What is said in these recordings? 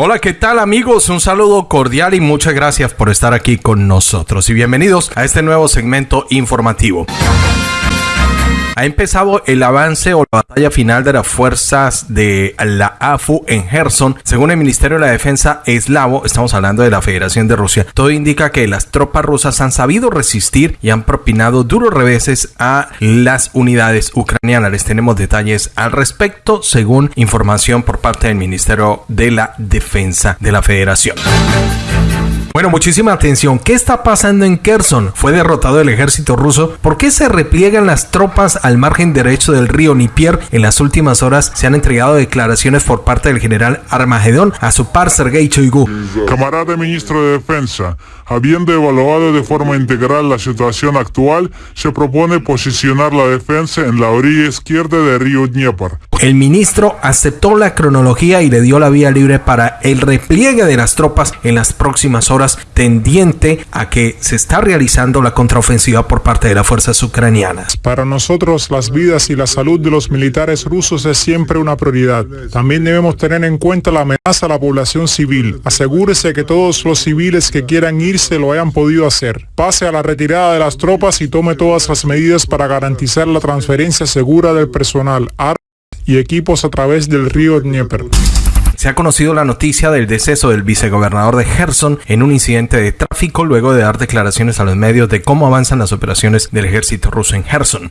Hola, ¿qué tal amigos? Un saludo cordial y muchas gracias por estar aquí con nosotros y bienvenidos a este nuevo segmento informativo ha empezado el avance o la batalla final de las fuerzas de la AFU en Gerson. Según el Ministerio de la Defensa eslavo, estamos hablando de la Federación de Rusia, todo indica que las tropas rusas han sabido resistir y han propinado duros reveses a las unidades ucranianas. Les tenemos detalles al respecto, según información por parte del Ministerio de la Defensa de la Federación. Bueno, muchísima atención. ¿Qué está pasando en Kherson? Fue derrotado el ejército ruso. ¿Por qué se repliegan las tropas al margen derecho del río Nipier? En las últimas horas se han entregado declaraciones por parte del general Armagedón a su par Sergei Choigu. Camarada ministro de Defensa, habiendo evaluado de forma integral la situación actual, se propone posicionar la defensa en la orilla izquierda del río Dnieper. El ministro aceptó la cronología y le dio la vía libre para el repliegue de las tropas en las próximas horas tendiente a que se está realizando la contraofensiva por parte de las fuerzas ucranianas. Para nosotros las vidas y la salud de los militares rusos es siempre una prioridad. También debemos tener en cuenta la amenaza a la población civil. Asegúrese que todos los civiles que quieran irse lo hayan podido hacer. Pase a la retirada de las tropas y tome todas las medidas para garantizar la transferencia segura del personal, armas y equipos a través del río Dnieper se ha conocido la noticia del deceso del vicegobernador de Gerson en un incidente de tráfico luego de dar declaraciones a los medios de cómo avanzan las operaciones del ejército ruso en Gerson.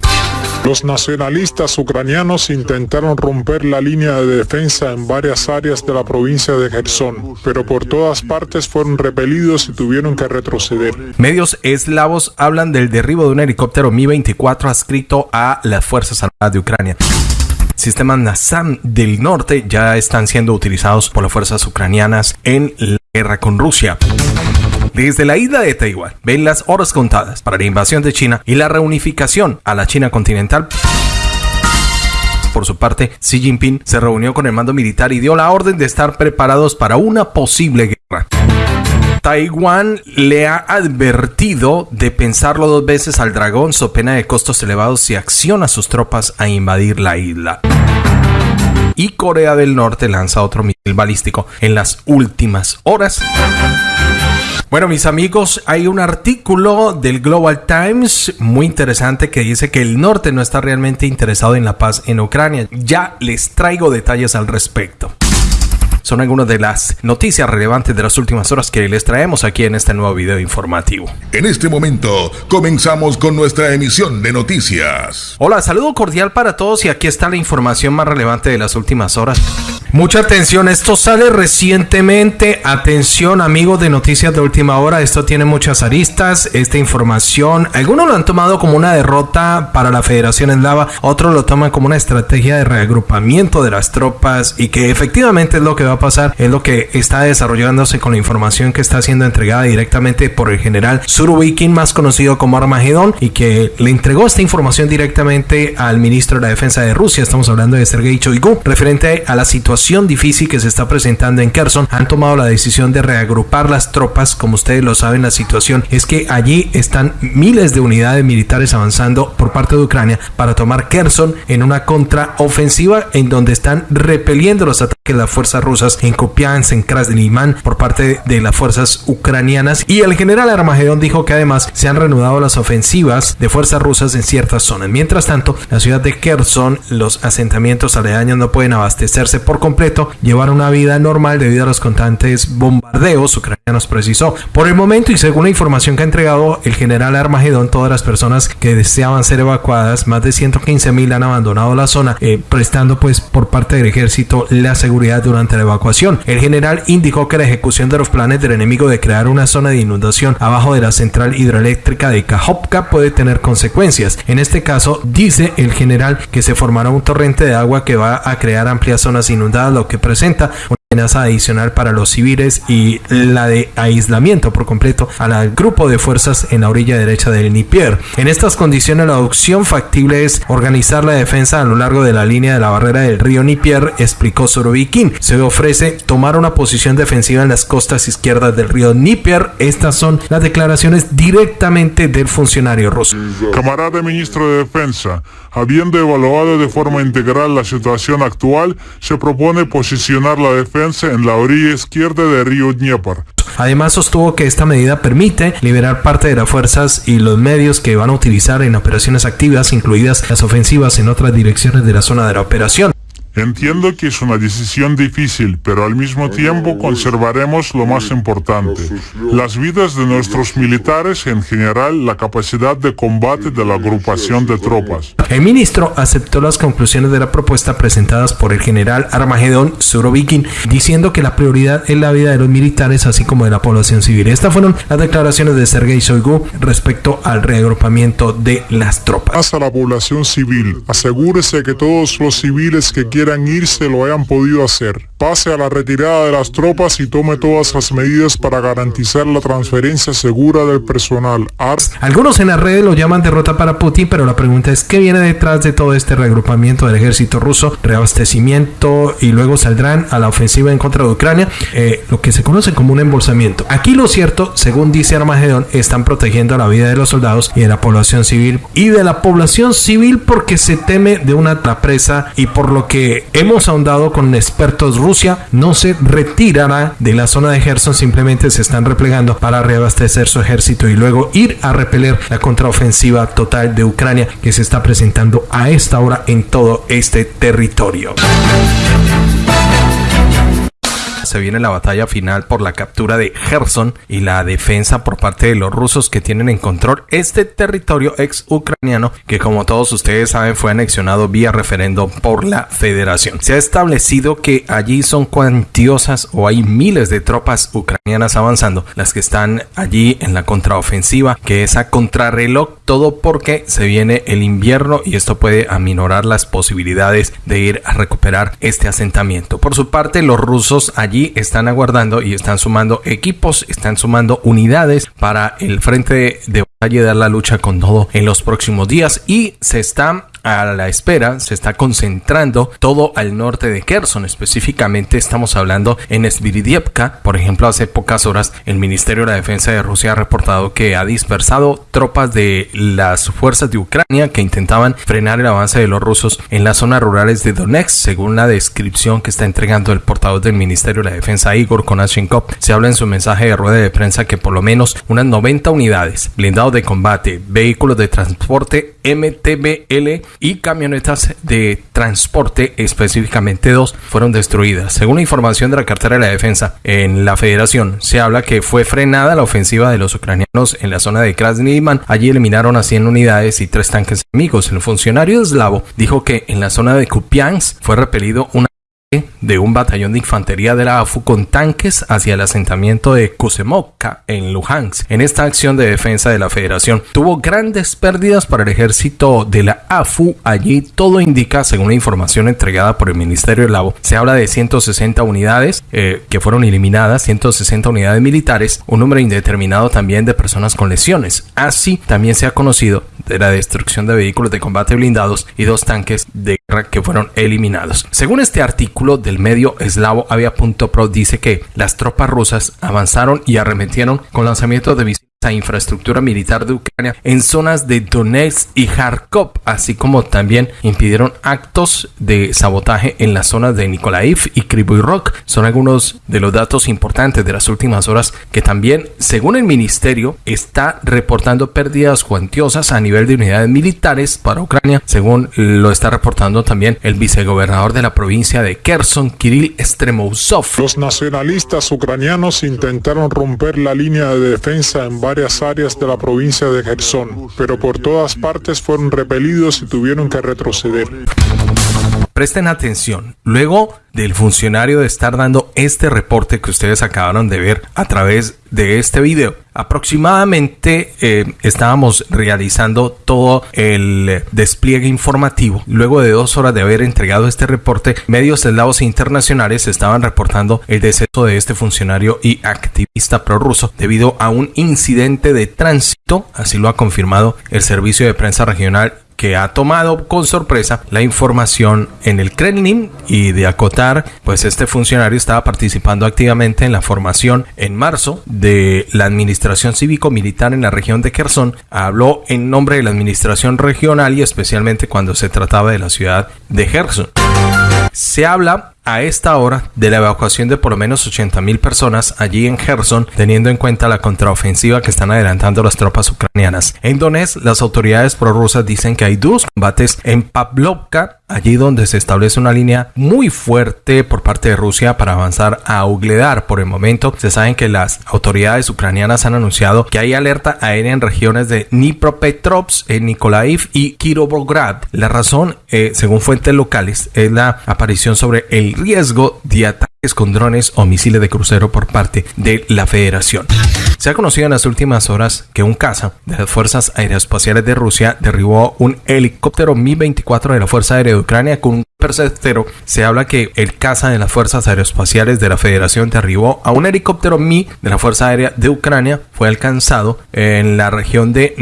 Los nacionalistas ucranianos intentaron romper la línea de defensa en varias áreas de la provincia de Gerson, pero por todas partes fueron repelidos y tuvieron que retroceder. Medios eslavos hablan del derribo de un helicóptero Mi-24 adscrito a las Fuerzas Armadas de Ucrania sistemas NASAM del norte ya están siendo utilizados por las fuerzas ucranianas en la guerra con Rusia. Desde la isla de Taiwán ven las horas contadas para la invasión de China y la reunificación a la China continental. Por su parte, Xi Jinping se reunió con el mando militar y dio la orden de estar preparados para una posible guerra. Taiwán le ha advertido de pensarlo dos veces al dragón so pena de costos elevados si acciona sus tropas a invadir la isla. Y Corea del Norte lanza otro misil balístico en las últimas horas. Bueno, mis amigos, hay un artículo del Global Times muy interesante que dice que el norte no está realmente interesado en la paz en Ucrania. Ya les traigo detalles al respecto son algunas de las noticias relevantes de las últimas horas que les traemos aquí en este nuevo video informativo. En este momento comenzamos con nuestra emisión de noticias. Hola, saludo cordial para todos y aquí está la información más relevante de las últimas horas. Mucha atención, esto sale recientemente. Atención, amigos de Noticias de Última Hora, esto tiene muchas aristas. Esta información, algunos lo han tomado como una derrota para la Federación Eslava, otros lo toman como una estrategia de reagrupamiento de las tropas y que efectivamente es lo que va a pasar, es lo que está desarrollándose con la información que está siendo entregada directamente por el general Surovikin, más conocido como Armagedón, y que le entregó esta información directamente al ministro de la Defensa de Rusia. Estamos hablando de Sergei Shoigu, referente a la situación difícil que se está presentando en Kherson, han tomado la decisión de reagrupar las tropas. Como ustedes lo saben, la situación es que allí están miles de unidades militares avanzando por parte de Ucrania para tomar Kherson en una contraofensiva en donde están repeliendo los ataques de las fuerzas rusas en Kupiansk, en Krasnimán por parte de las fuerzas ucranianas. Y el general Armagedón dijo que además se han reanudado las ofensivas de fuerzas rusas en ciertas zonas. Mientras tanto, la ciudad de Kherson, los asentamientos aledaños no pueden abastecerse por completo, llevar una vida normal debido a los constantes bombardeos ucranianos, precisó. Por el momento y según la información que ha entregado el general Armagedón, todas las personas que deseaban ser evacuadas, más de 115 mil han abandonado la zona, eh, prestando pues por parte del ejército la seguridad durante la evacuación. El general indicó que la ejecución de los planes del enemigo de crear una zona de inundación abajo de la central hidroeléctrica de Kajovka puede tener consecuencias. En este caso, dice el general que se formará un torrente de agua que va a crear amplias zonas inundadas lo que presenta amenaza adicional para los civiles y la de aislamiento por completo al grupo de fuerzas en la orilla derecha del Nipier. En estas condiciones la opción factible es organizar la defensa a lo largo de la línea de la barrera del río Nipier, explicó Sorovikin. Se ofrece tomar una posición defensiva en las costas izquierdas del río Nipier. Estas son las declaraciones directamente del funcionario ruso. Camarada ministro de Defensa, Habiendo evaluado de forma integral la situación actual, se propone posicionar la defensa en la orilla izquierda del río Dnieper. Además sostuvo que esta medida permite liberar parte de las fuerzas y los medios que van a utilizar en operaciones activas, incluidas las ofensivas en otras direcciones de la zona de la operación. Entiendo que es una decisión difícil, pero al mismo tiempo conservaremos lo más importante, las vidas de nuestros militares y en general la capacidad de combate de la agrupación de tropas. El ministro aceptó las conclusiones de la propuesta presentadas por el general Armagedón Surovikin, diciendo que la prioridad es la vida de los militares así como de la población civil. Estas fueron las declaraciones de Sergei Shoigu respecto al reagrupamiento de las tropas. A la población civil, asegúrese que todos los civiles que quieran irse lo hayan podido hacer. Pase a la retirada de las tropas y tome todas las medidas para garantizar la transferencia segura del personal. Algunos en las redes lo llaman derrota para Putin, pero la pregunta es ¿qué viene detrás de todo este reagrupamiento del ejército ruso? Reabastecimiento y luego saldrán a la ofensiva en contra de Ucrania, eh, lo que se conoce como un embolsamiento. Aquí lo cierto, según dice Armagedón, están protegiendo la vida de los soldados y de la población civil y de la población civil porque se teme de una presa y por lo que hemos ahondado con expertos Rusia no se retirará de la zona de Gerson, simplemente se están replegando para reabastecer su ejército y luego ir a repeler la contraofensiva total de Ucrania que se está presentando a esta hora en todo este territorio se viene la batalla final por la captura de Gerson y la defensa por parte de los rusos que tienen en control este territorio ex ucraniano que como todos ustedes saben fue anexionado vía referendo por la federación. Se ha establecido que allí son cuantiosas o hay miles de tropas ucranianas avanzando, las que están allí en la contraofensiva, que es a contrarreloj, todo porque se viene el invierno y esto puede aminorar las posibilidades de ir a recuperar este asentamiento. Por su parte, los rusos allí están aguardando y están sumando equipos, están sumando unidades para el frente de batalla y dar la lucha con todo en los próximos días y se está a la espera, se está concentrando todo al norte de Kherson. Específicamente estamos hablando en Sviridievka. Por ejemplo, hace pocas horas el Ministerio de la Defensa de Rusia ha reportado que ha dispersado tropas de las fuerzas de Ucrania que intentaban frenar el avance de los rusos en las zonas rurales de Donetsk, según la descripción que está entregando el portavoz del Ministerio de la Defensa Igor Konashenkov. Se habla en su mensaje de rueda de prensa que por lo menos unas 90 unidades, blindados de combate, vehículos de transporte MTBL y camionetas de transporte, específicamente dos, fueron destruidas. Según la información de la cartera de la defensa en la federación, se habla que fue frenada la ofensiva de los ucranianos en la zona de Krasny Allí eliminaron a 100 unidades y tres tanques enemigos. El funcionario eslavo dijo que en la zona de Kupiansk fue repelido una de un batallón de infantería de la AFU con tanques hacia el asentamiento de Kusemovka en Luhansk. En esta acción de defensa de la federación tuvo grandes pérdidas para el ejército de la AFU. Allí todo indica, según la información entregada por el Ministerio de Lavo, se habla de 160 unidades eh, que fueron eliminadas, 160 unidades militares, un número indeterminado también de personas con lesiones. Así también se ha conocido de la destrucción de vehículos de combate blindados y dos tanques de que fueron eliminados. Según este artículo del medio eslavo Avia.pro dice que las tropas rusas avanzaron y arremetieron con lanzamientos de a infraestructura militar de Ucrania en zonas de Donetsk y Kharkov, así como también impidieron actos de sabotaje en las zonas de Nikolaev y Kryvyi. Son algunos de los datos importantes de las últimas horas que también, según el ministerio, está reportando pérdidas cuantiosas a nivel de unidades militares para Ucrania, según lo está reportando también el vicegobernador de la provincia de Kherson, Kirill Stremousov. Los nacionalistas ucranianos intentaron romper la línea de defensa en varias áreas de la provincia de Gerson, pero por todas partes fueron repelidos y tuvieron que retroceder. Presten atención. Luego del funcionario de estar dando este reporte que ustedes acabaron de ver a través de este video, aproximadamente eh, estábamos realizando todo el despliegue informativo. Luego de dos horas de haber entregado este reporte, medios eslavos internacionales estaban reportando el deceso de este funcionario y activista prorruso debido a un incidente de tránsito, así lo ha confirmado el servicio de prensa regional que ha tomado con sorpresa la información en el Kremlin y de acotar, pues este funcionario estaba participando activamente en la formación en marzo de la administración cívico-militar en la región de Kherson. Habló en nombre de la administración regional y especialmente cuando se trataba de la ciudad de Kherson. Se habla a esta hora de la evacuación de por lo menos 80 mil personas allí en Gerson, teniendo en cuenta la contraofensiva que están adelantando las tropas ucranianas. En Donetsk, las autoridades prorrusas dicen que hay dos combates en Pavlovka, allí donde se establece una línea muy fuerte por parte de Rusia para avanzar a Ugledar. Por el momento, se saben que las autoridades ucranianas han anunciado que hay alerta aérea en regiones de Dnipropetrovsk, Nikolaev y Kirovograd. La razón, eh, según fuentes locales, es la aparición sobre el riesgo de ataques con drones o misiles de crucero por parte de la Federación. Se ha conocido en las últimas horas que un caza de las Fuerzas Aeroespaciales de Rusia derribó un helicóptero Mi-24 de la Fuerza Aérea de Ucrania con un percetero. Se habla que el caza de las Fuerzas Aeroespaciales de la Federación derribó a un helicóptero Mi de la Fuerza Aérea de Ucrania. Fue alcanzado en la región de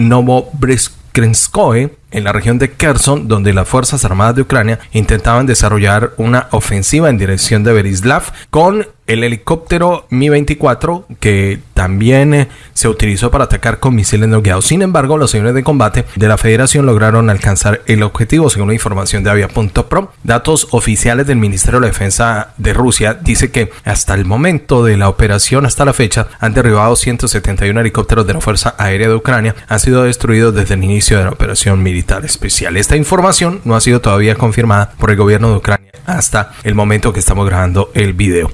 Novobrizhskoye en la región de Kherson, donde las Fuerzas Armadas de Ucrania intentaban desarrollar una ofensiva en dirección de Berislav con el helicóptero Mi-24 que también eh, se utilizó para atacar con misiles no guiados. Sin embargo, los señores de combate de la Federación lograron alcanzar el objetivo según la información de Avia.pro. Datos oficiales del Ministerio de Defensa de Rusia dice que hasta el momento de la operación hasta la fecha han derribado 171 helicópteros de la Fuerza Aérea de Ucrania. Han sido destruidos desde el inicio de la operación militar especial. Esta información no ha sido todavía confirmada por el gobierno de Ucrania hasta el momento que estamos grabando el video.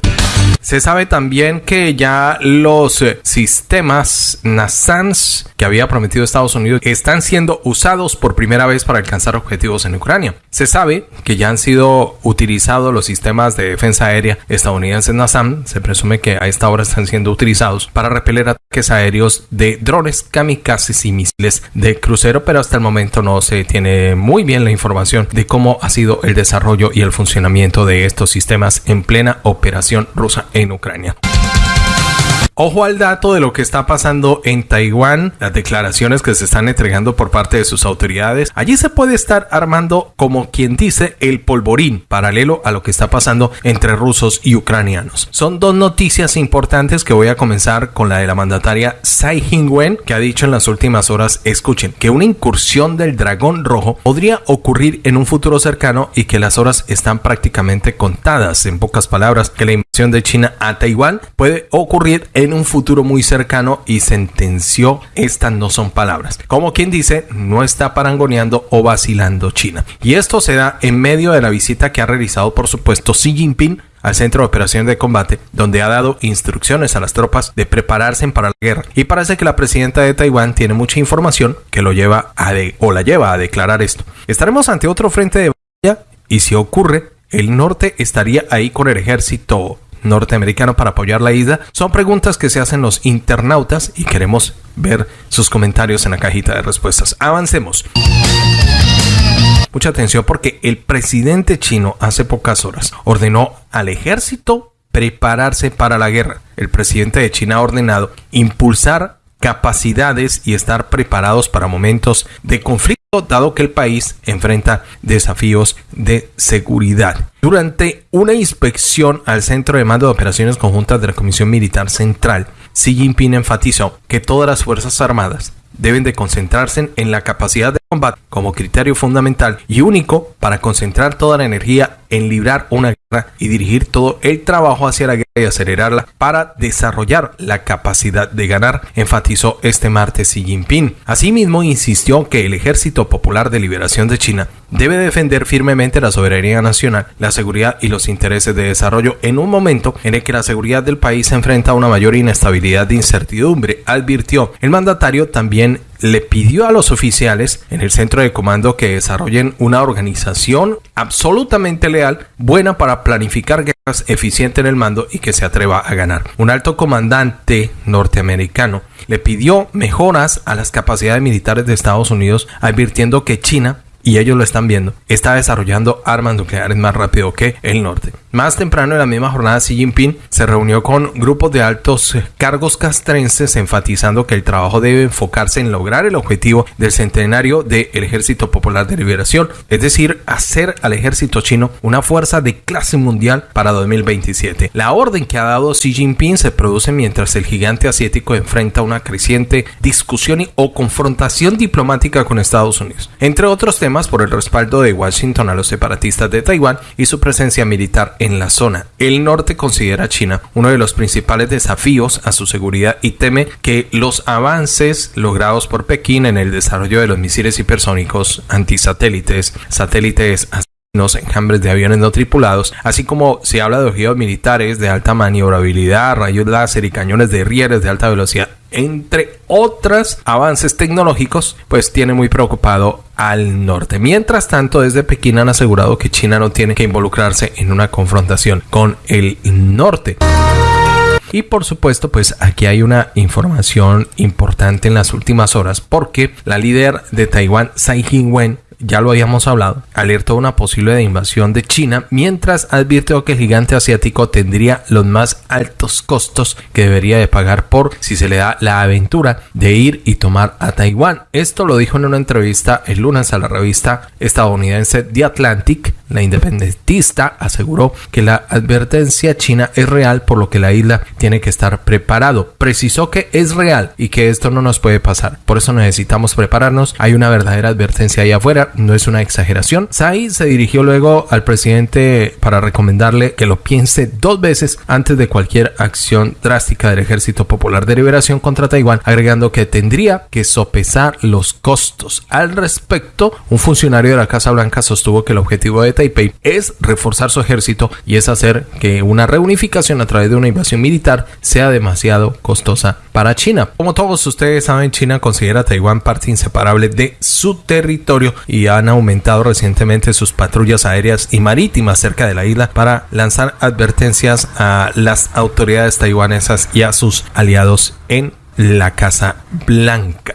Se sabe también que ya los eh, sistemas NASAMS que había prometido Estados Unidos están siendo usados por primera vez para alcanzar objetivos en Ucrania. Se sabe que ya han sido utilizados los sistemas de defensa aérea estadounidenses NASAM. Se presume que a esta hora están siendo utilizados para repeler ataques aéreos de drones, kamikazes y misiles de crucero, pero hasta el momento no se tiene muy bien la información de cómo ha sido el desarrollo y el funcionamiento de estos sistemas en plena operación rusa en Ucrania. Ojo al dato de lo que está pasando en Taiwán, las declaraciones que se están entregando por parte de sus autoridades. Allí se puede estar armando, como quien dice, el polvorín, paralelo a lo que está pasando entre rusos y ucranianos. Son dos noticias importantes que voy a comenzar con la de la mandataria Tsai Ing-wen, que ha dicho en las últimas horas, escuchen, que una incursión del dragón rojo podría ocurrir en un futuro cercano y que las horas están prácticamente contadas. En pocas palabras, que la invasión de China a Taiwán puede ocurrir en en un futuro muy cercano y sentenció estas no son palabras. Como quien dice, no está parangoneando o vacilando China. Y esto se da en medio de la visita que ha realizado por supuesto Xi Jinping al centro de operaciones de combate, donde ha dado instrucciones a las tropas de prepararse para la guerra. Y parece que la presidenta de Taiwán tiene mucha información que lo lleva a de, o la lleva a declarar esto. Estaremos ante otro frente de batalla y si ocurre, el norte estaría ahí con el ejército norteamericano para apoyar la isla? Son preguntas que se hacen los internautas y queremos ver sus comentarios en la cajita de respuestas. Avancemos. Mucha atención porque el presidente chino hace pocas horas ordenó al ejército prepararse para la guerra. El presidente de China ha ordenado impulsar capacidades y estar preparados para momentos de conflicto dado que el país enfrenta desafíos de seguridad. Durante una inspección al Centro de Mando de Operaciones Conjuntas de la Comisión Militar Central, Xi Jinping enfatizó que todas las Fuerzas Armadas deben de concentrarse en la capacidad de combate como criterio fundamental y único para concentrar toda la energía en librar una y dirigir todo el trabajo hacia la guerra y acelerarla para desarrollar la capacidad de ganar, enfatizó este martes Xi Jinping. Asimismo, insistió que el Ejército Popular de Liberación de China debe defender firmemente la soberanía nacional, la seguridad y los intereses de desarrollo en un momento en el que la seguridad del país se enfrenta a una mayor inestabilidad de incertidumbre, advirtió. El mandatario también le pidió a los oficiales en el centro de comando que desarrollen una organización absolutamente leal, buena para planificar guerras, eficiente en el mando y que se atreva a ganar. Un alto comandante norteamericano le pidió mejoras a las capacidades militares de Estados Unidos, advirtiendo que China y ellos lo están viendo, está desarrollando armas nucleares más rápido que el norte. Más temprano en la misma jornada, Xi Jinping se reunió con grupos de altos cargos castrenses, enfatizando que el trabajo debe enfocarse en lograr el objetivo del centenario del Ejército Popular de Liberación, es decir, hacer al ejército chino una fuerza de clase mundial para 2027. La orden que ha dado Xi Jinping se produce mientras el gigante asiático enfrenta una creciente discusión o confrontación diplomática con Estados Unidos, entre otros temas por el respaldo de Washington a los separatistas de Taiwán y su presencia militar en la zona. El norte considera a China uno de los principales desafíos a su seguridad y teme que los avances logrados por Pekín en el desarrollo de los misiles hipersónicos antisatélites, satélites enjambres de aviones no tripulados, así como se habla de objetos militares de alta maniobrabilidad, rayos láser y cañones de rieles de alta velocidad, entre otros avances tecnológicos, pues tiene muy preocupado al norte. Mientras tanto, desde Pekín han asegurado que China no tiene que involucrarse en una confrontación con el norte. Y por supuesto, pues aquí hay una información importante en las últimas horas porque la líder de Taiwán, Tsai Ing-wen, ya lo habíamos hablado, alertó una posible invasión de China, mientras advirtió que el gigante asiático tendría los más altos costos que debería de pagar por si se le da la aventura de ir y tomar a Taiwán. Esto lo dijo en una entrevista el lunes a la revista estadounidense The Atlantic. La independentista aseguró que la advertencia china es real por lo que la isla tiene que estar preparado. Precisó que es real y que esto no nos puede pasar. Por eso necesitamos prepararnos. Hay una verdadera advertencia ahí afuera no es una exageración. Tsai se dirigió luego al presidente para recomendarle que lo piense dos veces antes de cualquier acción drástica del Ejército Popular de Liberación contra Taiwán, agregando que tendría que sopesar los costos. Al respecto, un funcionario de la Casa Blanca sostuvo que el objetivo de Taipei es reforzar su ejército y es hacer que una reunificación a través de una invasión militar sea demasiado costosa para China. Como todos ustedes saben, China considera a Taiwán parte inseparable de su territorio y han aumentado recientemente sus patrullas aéreas y marítimas cerca de la isla para lanzar advertencias a las autoridades taiwanesas y a sus aliados en la Casa Blanca.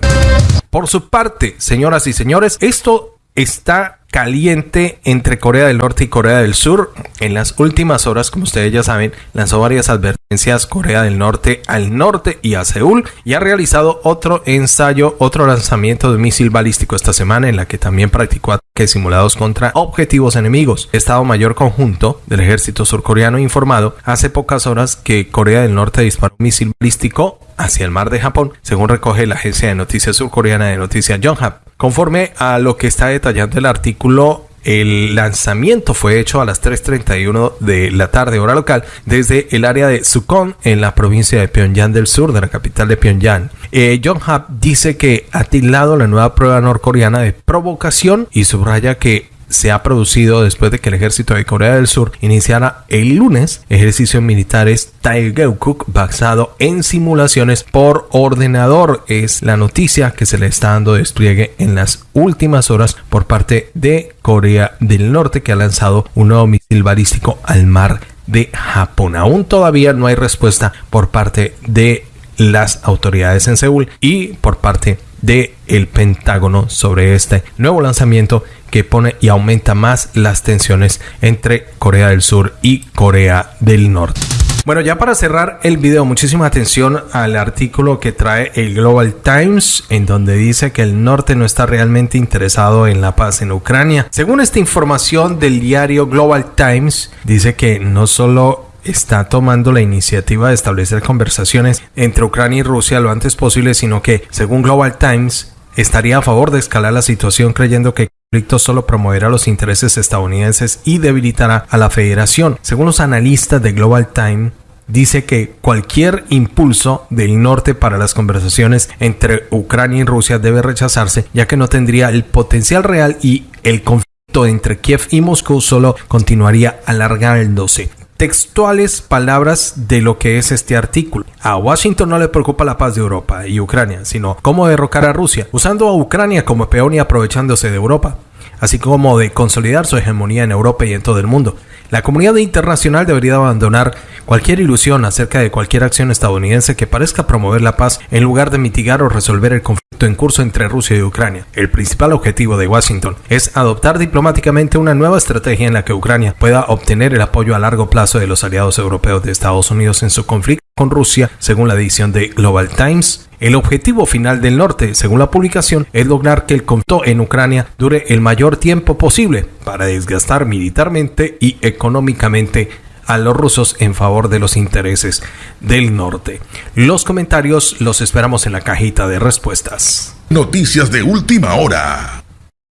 Por su parte, señoras y señores, esto está caliente entre Corea del Norte y Corea del Sur. En las últimas horas, como ustedes ya saben, lanzó varias advertencias Corea del Norte al norte y a Seúl y ha realizado otro ensayo, otro lanzamiento de misil balístico esta semana en la que también practicó ataques simulados contra objetivos enemigos. Estado Mayor Conjunto del ejército surcoreano informado hace pocas horas que Corea del Norte disparó un misil balístico hacia el mar de Japón, según recoge la agencia de noticias surcoreana de noticias Yonhap. Conforme a lo que está detallando el artículo el lanzamiento fue hecho a las 3.31 de la tarde hora local desde el área de Sukon en la provincia de Pyongyang del sur, de la capital de Pyongyang. Eh, John dice que ha tildado la nueva prueba norcoreana de provocación y subraya que se ha producido después de que el ejército de Corea del Sur iniciara el lunes ejercicios militares Taegeukuk basado en simulaciones por ordenador. Es la noticia que se le está dando despliegue en las últimas horas por parte de Corea del Norte que ha lanzado un nuevo misil balístico al mar de Japón. Aún todavía no hay respuesta por parte de las autoridades en Seúl y por parte de el Pentágono sobre este nuevo lanzamiento que pone y aumenta más las tensiones entre Corea del Sur y Corea del Norte. Bueno, ya para cerrar el video, muchísima atención al artículo que trae el Global Times, en donde dice que el norte no está realmente interesado en la paz en Ucrania. Según esta información del diario Global Times, dice que no solo está tomando la iniciativa de establecer conversaciones entre Ucrania y Rusia lo antes posible, sino que, según Global Times, estaría a favor de escalar la situación creyendo que el conflicto solo promoverá los intereses estadounidenses y debilitará a la federación. Según los analistas de Global Times, dice que cualquier impulso del norte para las conversaciones entre Ucrania y Rusia debe rechazarse, ya que no tendría el potencial real y el conflicto entre Kiev y Moscú solo continuaría alargándose textuales palabras de lo que es este artículo. A Washington no le preocupa la paz de Europa y Ucrania, sino cómo derrocar a Rusia, usando a Ucrania como peón y aprovechándose de Europa, así como de consolidar su hegemonía en Europa y en todo el mundo. La comunidad internacional debería abandonar cualquier ilusión acerca de cualquier acción estadounidense que parezca promover la paz en lugar de mitigar o resolver el conflicto en curso entre Rusia y Ucrania. El principal objetivo de Washington es adoptar diplomáticamente una nueva estrategia en la que Ucrania pueda obtener el apoyo a largo plazo de los aliados europeos de Estados Unidos en su conflicto con Rusia, según la edición de Global Times. El objetivo final del norte, según la publicación, es lograr que el conflicto en Ucrania dure el mayor tiempo posible para desgastar militarmente y económicamente a los rusos en favor de los intereses del norte. Los comentarios los esperamos en la cajita de respuestas. Noticias de última hora.